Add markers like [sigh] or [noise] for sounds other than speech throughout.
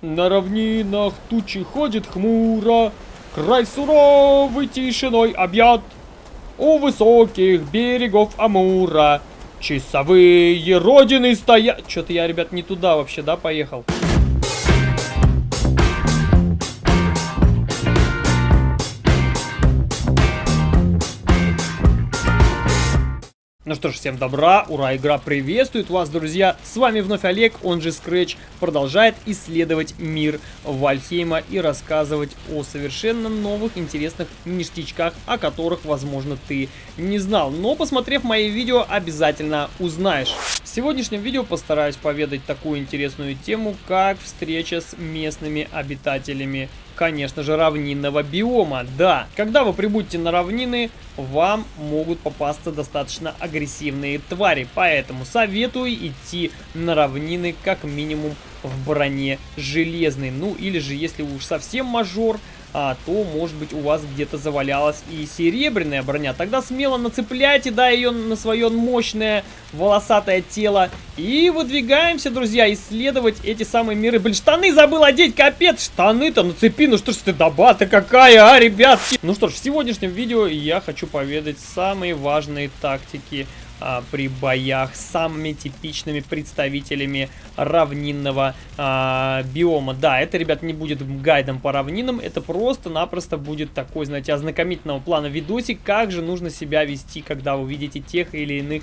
На равнинах тучи ходит хмуро, Край суровый тишиной объят. У высоких берегов Амура Часовые родины стоят... Что-то я, ребят, не туда вообще, да, поехал? Ну что ж, всем добра, ура, игра приветствует вас, друзья. С вами вновь Олег, он же Scratch, продолжает исследовать мир Вальхейма и рассказывать о совершенно новых интересных ништячках, о которых, возможно, ты не знал. Но, посмотрев мои видео, обязательно узнаешь. Сегодняшнем видео постараюсь поведать такую интересную тему, как встреча с местными обитателями конечно же, равнинного биома. Да, когда вы прибудете на равнины, вам могут попасться достаточно агрессивные твари. Поэтому советую идти на равнины как минимум в броне железной. Ну или же, если уж совсем мажор, а, то, может быть, у вас где-то завалялась и серебряная броня. Тогда смело нацепляйте, да, ее на свое мощное волосатое тело. И выдвигаемся, друзья, исследовать эти самые миры. Блин, штаны забыл одеть, капец, штаны-то нацепи, ну что ж ты доба-то какая, а, ребятки. Ну что ж, в сегодняшнем видео я хочу поведать самые важные тактики а, при боях с самыми типичными представителями равнинного а, биома. Да, это, ребят, не будет гайдом по равнинам, это просто-напросто будет такой, знаете, ознакомительного плана видосик, как же нужно себя вести, когда вы видите тех или иных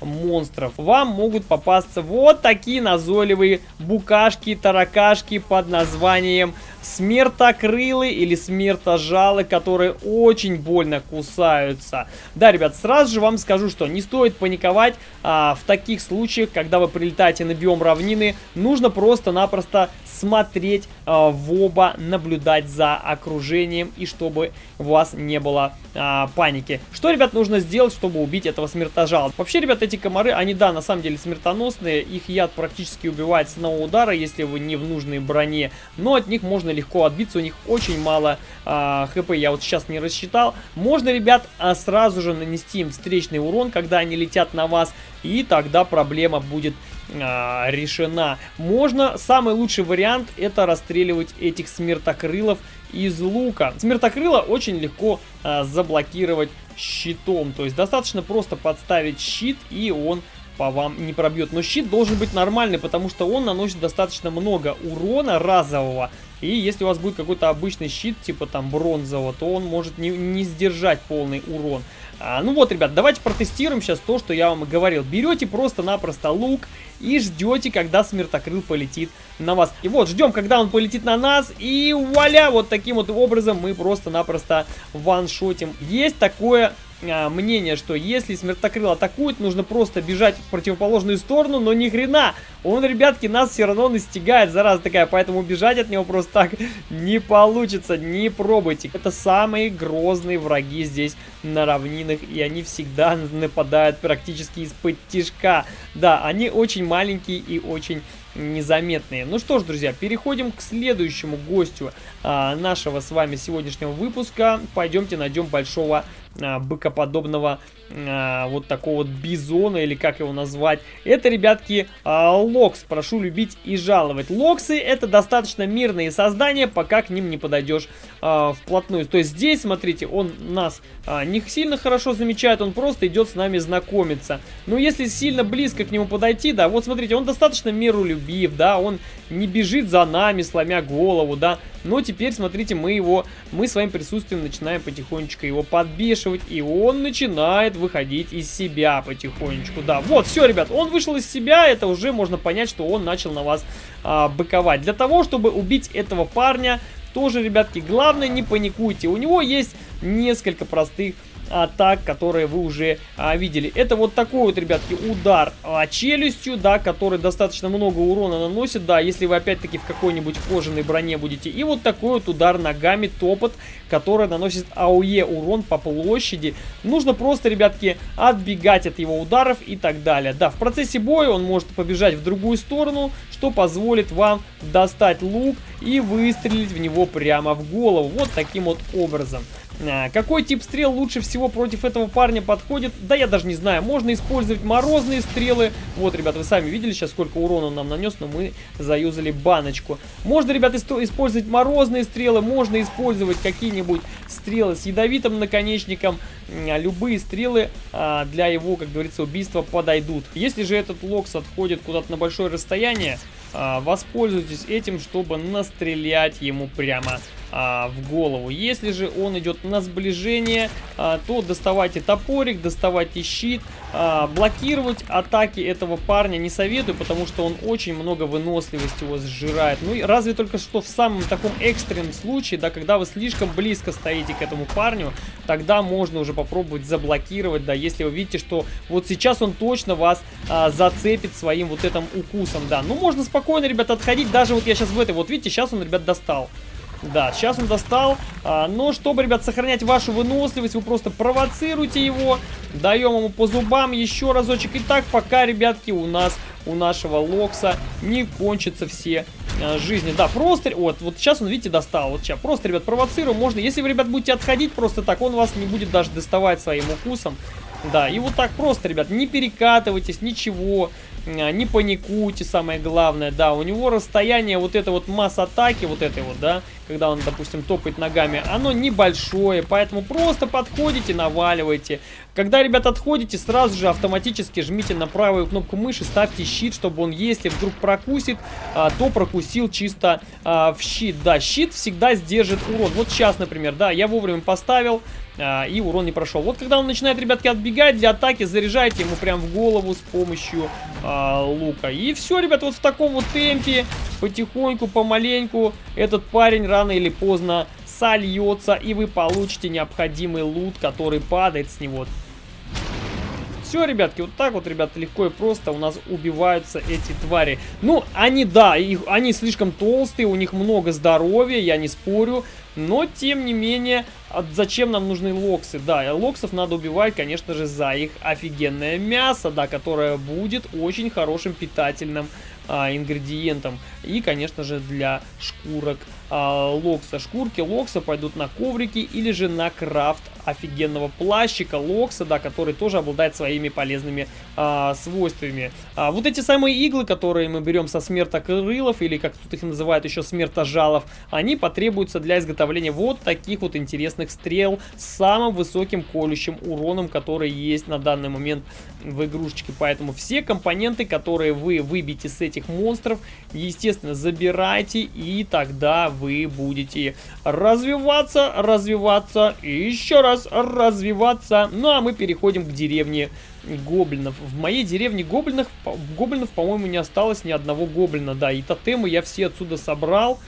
монстров. Вам могут попасться вот такие назойливые букашки, таракашки под названием смертокрылы или смертожалы, которые очень больно кусаются. Да, ребят, сразу же вам скажу, что не стоит паниковать а, в таких случаях, когда вы прилетаете на биом равнины. Нужно просто-напросто смотреть а, в оба, наблюдать за окружением и чтобы у вас не было а, паники. Что, ребят, нужно сделать, чтобы убить этого смертожала? Вообще, ребят, эти комары, они, да, на самом деле смертоносные. Их яд практически убивает с одного удара, если вы не в нужной броне. Но от них можно легко отбиться, у них очень мало а, хп, я вот сейчас не рассчитал. Можно, ребят, а, сразу же нанести им встречный урон, когда они летят на вас, и тогда проблема будет а, решена. Можно, самый лучший вариант, это расстреливать этих смертокрылов из лука. Смертокрыла очень легко а, заблокировать щитом, то есть достаточно просто подставить щит, и он по вам не пробьет. Но щит должен быть нормальный, потому что он наносит достаточно много урона разового. И если у вас будет какой-то обычный щит, типа там бронзового, то он может не, не сдержать полный урон. А, ну вот, ребят, давайте протестируем сейчас то, что я вам говорил. Берете просто-напросто лук и ждете, когда смертокрыл полетит на вас. И вот, ждем, когда он полетит на нас, и вуаля, вот таким вот образом мы просто-напросто ваншотим. Есть такое а, мнение, что если смертокрыл атакует, нужно просто бежать в противоположную сторону, но ни хрена. Он, ребятки, нас все равно настигает, зараза такая, поэтому бежать от него просто так [laughs] не получится, не пробуйте. Это самые грозные враги здесь на равнинах, и они всегда нападают практически из-под тишка. Да, они очень маленькие и очень незаметные. Ну что ж, друзья, переходим к следующему гостю а, нашего с вами сегодняшнего выпуска. Пойдемте найдем большого а, быкоподобного а, вот такого вот бизона, или как его назвать. Это, ребятки, а, локс. Прошу любить и жаловать. Локсы это достаточно мирные создания, пока к ним не подойдешь а, вплотную. То есть здесь, смотрите, он нас не сильно хорошо замечает, он просто идет с нами знакомиться. Но если сильно близко к нему подойти, да, вот смотрите, он достаточно миролюбив, да, он не бежит за нами, сломя голову, да. Но теперь, смотрите, мы его, мы своим присутствием начинаем потихонечку его подбешивать, и он начинает выходить из себя потихонечку. Да, вот, все, ребят, он вышел из себя, это уже можно понять, что он начал на вас а, быковать. Для того, чтобы убить этого парня, тоже, ребятки, главное не паникуйте. У него есть несколько простых атак, которые вы уже а, видели. Это вот такой вот, ребятки, удар а, челюстью, да, который достаточно много урона наносит, да, если вы опять-таки в какой-нибудь кожаной броне будете. И вот такой вот удар ногами, топот, который наносит АОЕ урон по площади. Нужно просто, ребятки, отбегать от его ударов и так далее. Да, в процессе боя он может побежать в другую сторону, что позволит вам достать лук и выстрелить в него прямо в голову. Вот таким вот образом. А, какой тип стрел лучше всего против этого парня подходит? Да я даже не знаю. Можно использовать морозные стрелы. Вот, ребят, вы сами видели сейчас, сколько урона он нам нанес, но мы заюзали баночку. Можно, ребят, использовать морозные стрелы, можно использовать какие-нибудь стрелы с ядовитым наконечником. А, любые стрелы а, для его, как говорится, убийства подойдут. Если же этот локс отходит куда-то на большое расстояние, воспользуйтесь этим, чтобы настрелять ему прямо а, в голову. Если же он идет на сближение, а, то доставайте топорик, доставайте щит. А, блокировать атаки этого парня не советую, потому что он очень много выносливости его сжирает. Ну и разве только что в самом таком экстренном случае, да, когда вы слишком близко стоите к этому парню, тогда можно уже попробовать заблокировать, да, если вы видите, что вот сейчас он точно вас а, зацепит своим вот этим укусом, да. Ну, можно спокойно, ребят, отходить, даже вот я сейчас в этой, вот видите, сейчас он, ребят, достал. Да, сейчас он достал. А, но чтобы, ребят, сохранять вашу выносливость, вы просто провоцируете его. Даем ему по зубам еще разочек. И так, пока, ребятки, у нас, у нашего Локса не кончатся все а, жизни. Да, просто, вот, вот сейчас он, видите, достал. Вот сейчас просто, ребят, провоцируем. Можно, если вы, ребят, будете отходить просто так, он вас не будет даже доставать своим укусом. Да, и вот так просто, ребят, не перекатывайтесь, ничего. А, не паникуйте, самое главное, да, у него расстояние, вот это вот масс атаки, вот этой вот, да, когда он, допустим, топает ногами, оно небольшое, поэтому просто подходите, наваливайте. Когда, ребят, отходите, сразу же автоматически жмите на правую кнопку мыши, ставьте щит, чтобы он, если вдруг прокусит, а, то прокусил чисто а, в щит. Да, щит всегда сдержит урон. Вот сейчас, например, да, я вовремя поставил, и урон не прошел. Вот когда он начинает, ребятки, отбегать для атаки, заряжайте ему прям в голову с помощью лука. И все, ребят, вот в таком вот темпе, потихоньку, помаленьку, этот парень рано или поздно сольется, и вы получите необходимый лут, который падает с него. Все, ребятки, вот так вот, ребята, легко и просто у нас убиваются эти твари. Ну, они, да, их, они слишком толстые, у них много здоровья, я не спорю. Но, тем не менее, зачем нам нужны локсы? Да, локсов надо убивать, конечно же, за их офигенное мясо, да, которое будет очень хорошим питательным а, ингредиентом. И, конечно же, для шкурок а, локса. Шкурки локса пойдут на коврики или же на крафт офигенного плащика локса, да, который тоже обладает своими полезными а, свойствами. А, вот эти самые иглы, которые мы берем со смертокрылов, или как тут их называют еще смертожалов, они потребуются для изготовления вот таких вот интересных стрел с самым высоким колющим уроном, который есть на данный момент в игрушечке. Поэтому все компоненты, которые вы выбьете с этих монстров, естественно, забирайте, и тогда вы будете развиваться, развиваться и еще раз развиваться. Ну а мы переходим к деревне гоблинов. В моей деревне гоблинов, гоблинов по-моему, не осталось ни одного гоблина. Да, и тотемы я все отсюда собрал,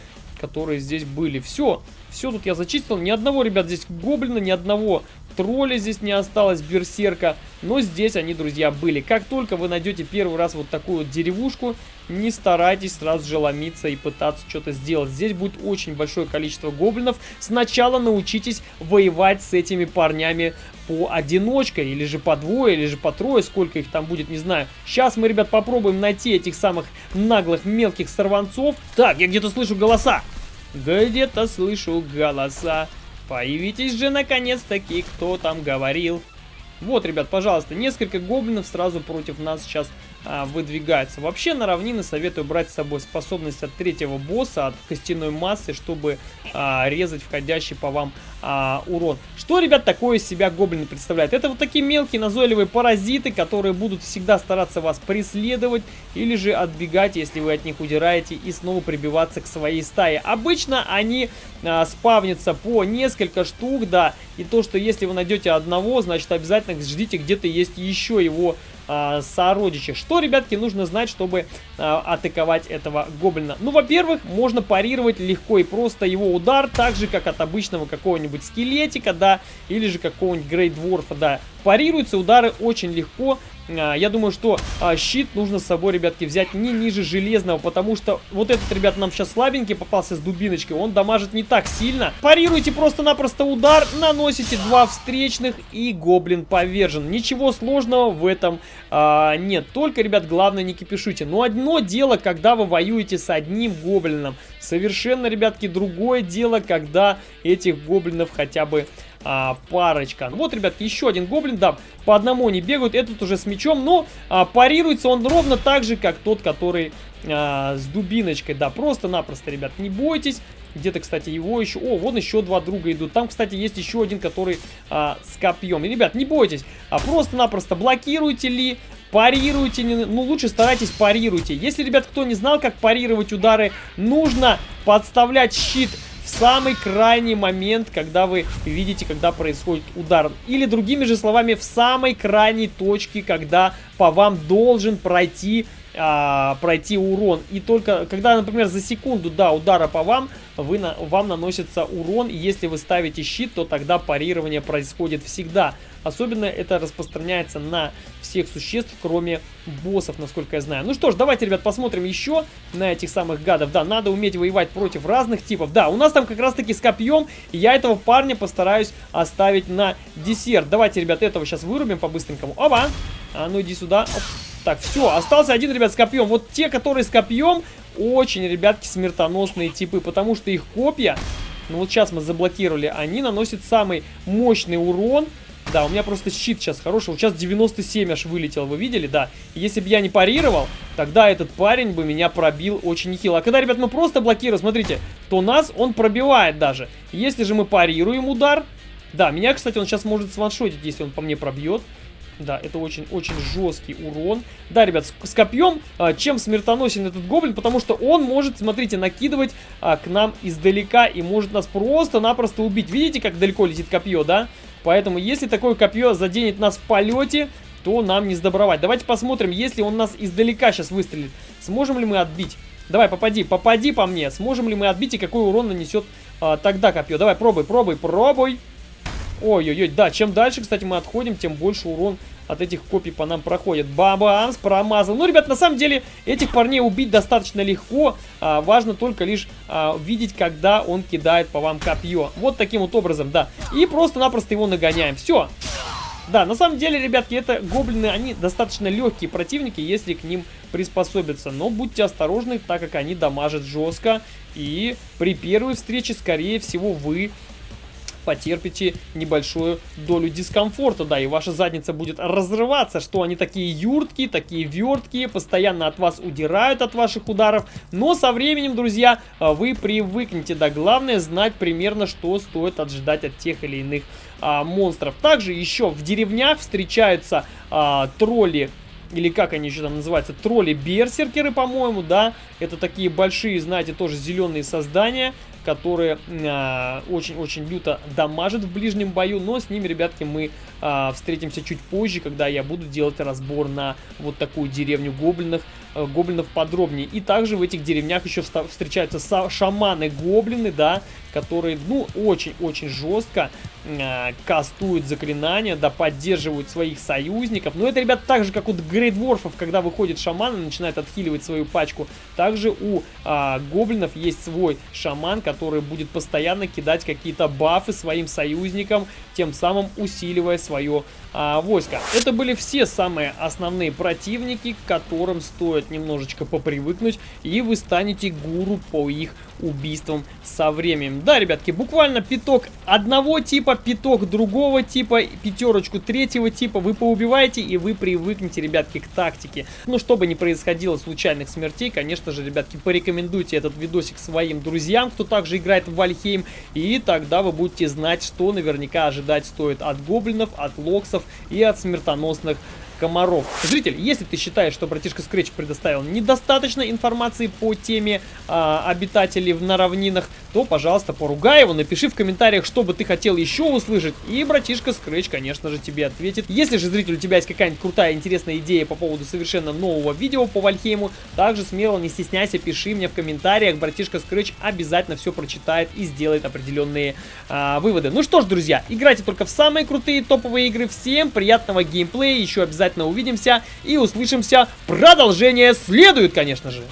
которые здесь были. Все, все тут я зачистил. Ни одного, ребят, здесь гоблина, ни одного тролля здесь не осталось, берсерка. Но здесь они, друзья, были. Как только вы найдете первый раз вот такую вот деревушку, не старайтесь сразу же ломиться и пытаться что-то сделать. Здесь будет очень большое количество гоблинов. Сначала научитесь воевать с этими парнями по одиночке, или же по двое, или же по трое, сколько их там будет, не знаю. Сейчас мы, ребят, попробуем найти этих самых наглых мелких сорванцов. Так, я где-то слышу голоса. Где-то слышу голоса. Появитесь же наконец-таки, кто там говорил. Вот, ребят, пожалуйста, несколько гоблинов сразу против нас сейчас а, выдвигается. Вообще на равнины советую брать с собой способность от третьего босса, от костяной массы, чтобы а, резать входящий по вам а, урон. Что, ребят, такое из себя гоблины представляют? Это вот такие мелкие назойливые паразиты, которые будут всегда стараться вас преследовать или же отбегать, если вы от них удираете и снова прибиваться к своей стае. Обычно они а, спавнятся по несколько штук, да, и то, что если вы найдете одного, значит обязательно ждите, где-то есть еще его э, сородичи. Что, ребятки, нужно знать, чтобы э, атаковать этого гоблина? Ну, во-первых, можно парировать легко и просто его удар, так же, как от обычного какого-нибудь скелетика, да, или же какого-нибудь грейдворфа, да. Парируются удары очень легко, я думаю, что а, щит нужно с собой, ребятки, взять не ниже железного, потому что вот этот, ребят, нам сейчас слабенький попался с дубиночкой, он дамажит не так сильно. Парируйте просто-напросто удар, наносите два встречных и гоблин повержен. Ничего сложного в этом а, нет, только, ребят, главное не кипишуйте. Но одно дело, когда вы воюете с одним гоблином, совершенно, ребятки, другое дело, когда этих гоблинов хотя бы а, парочка. Вот, ребятки, еще один гоблин, да, по одному они бегают, этот уже с мечом, но а, парируется он ровно так же, как тот, который а, с дубиночкой, да, просто-напросто, ребят, не бойтесь. Где-то, кстати, его еще... О, вон еще два друга идут. Там, кстати, есть еще один, который а, с копьем. И, ребят, не бойтесь, а просто-напросто блокируйте ли, парируйте, не, ну лучше старайтесь парируйте. Если, ребят, кто не знал, как парировать удары, нужно подставлять щит в самый крайний момент, когда вы видите, когда происходит удар. Или другими же словами, в самой крайней точке, когда по вам должен пройти а, пройти урон. И только когда, например, за секунду, да, удара по вам, вы на, вам наносится урон. Если вы ставите щит, то тогда парирование происходит всегда. Особенно это распространяется на всех существ, кроме боссов, насколько я знаю. Ну что ж, давайте, ребят, посмотрим еще на этих самых гадов. Да, надо уметь воевать против разных типов. Да, у нас там как раз-таки с копьем, я этого парня постараюсь оставить на десерт. Давайте, ребят, этого сейчас вырубим по-быстренькому. Оба! А ну иди сюда. Оп. Так, все, остался один, ребят, с копьем. Вот те, которые с копьем, очень, ребятки, смертоносные типы, потому что их копья, ну вот сейчас мы заблокировали, они наносят самый мощный урон. Да, у меня просто щит сейчас хороший. Вот сейчас 97 аж вылетел, вы видели, да. если бы я не парировал, тогда этот парень бы меня пробил очень нехило. А когда, ребят, мы просто блокируем, смотрите, то нас он пробивает даже. Если же мы парируем удар, да, меня, кстати, он сейчас может сваншотить, если он по мне пробьет. Да, это очень-очень жесткий урон. Да, ребят, с, с копьем а, чем смертоносен этот гоблин? Потому что он может, смотрите, накидывать а, к нам издалека и может нас просто-напросто убить. Видите, как далеко летит копье, да? Поэтому, если такое копье заденет нас в полете, то нам не сдобровать. Давайте посмотрим, если он нас издалека сейчас выстрелит, сможем ли мы отбить? Давай, попади, попади по мне. Сможем ли мы отбить и какой урон нанесет а, тогда копье? Давай, пробуй, пробуй, пробуй. Ой-ой-ой, да, чем дальше, кстати, мы отходим, тем больше урон от этих копий по нам проходит. Бабамс, промазал. Ну, ребят, на самом деле, этих парней убить достаточно легко. А, важно только лишь а, видеть, когда он кидает по вам копье. Вот таким вот образом, да. И просто-напросто его нагоняем. Все. Да, на самом деле, ребятки, это гоблины, они достаточно легкие противники, если к ним приспособиться. Но будьте осторожны, так как они дамажат жестко. И при первой встрече, скорее всего, вы потерпите небольшую долю дискомфорта, да, и ваша задница будет разрываться, что они такие юрткие, такие верткие, постоянно от вас удирают от ваших ударов, но со временем, друзья, вы привыкнете, да, главное знать примерно, что стоит ожидать от тех или иных а, монстров. Также еще в деревнях встречаются а, тролли или как они еще там называются, тролли-берсеркеры, по-моему, да, это такие большие, знаете, тоже зеленые создания, которые а, очень-очень люто дамажат в ближнем бою, но с ними, ребятки, мы э, встретимся чуть позже, когда я буду делать разбор на вот такую деревню гоблинов, э, гоблинов подробнее. И также в этих деревнях еще встречаются шаманы-гоблины, да, которые, ну, очень-очень жестко э, кастуют заклинания, да, поддерживают своих союзников. Но это, ребят, так же, как у грейдворфов, когда выходит шаман и начинает отхиливать свою пачку. Также у э, гоблинов есть свой шаман, который будет постоянно кидать какие-то бафы своим союзникам, тем самым усиливая свое а, войско. Это были все самые основные противники, к которым стоит немножечко попривыкнуть, и вы станете гуру по их убийствам со временем. Да, ребятки, буквально пяток одного типа, пяток другого типа, пятерочку третьего типа вы поубиваете, и вы привыкнете, ребятки, к тактике. Но чтобы не происходило случайных смертей, конечно же, ребятки, порекомендуйте этот видосик своим друзьям, кто также играет в Вальхейм, и тогда вы будете знать, что наверняка ожидать стоит от гоблинов, от локсов и от смертоносных комаров. Зритель, если ты считаешь, что братишка Scratch предоставил недостаточно информации по теме а, обитателей на равнинах, то, пожалуйста, поругай его, напиши в комментариях, что бы ты хотел еще услышать, и братишка Scratch, конечно же, тебе ответит. Если же, зритель, у тебя есть какая-нибудь крутая, интересная идея по поводу совершенно нового видео по Вальхейму, также смело, не стесняйся, пиши мне в комментариях, братишка Scratch обязательно все прочитает и сделает определенные а, выводы. Ну что ж, друзья, играйте только в самые крутые топовые игры, всем приятного геймплея, еще обязательно увидимся и услышимся. Продолжение следует, конечно же.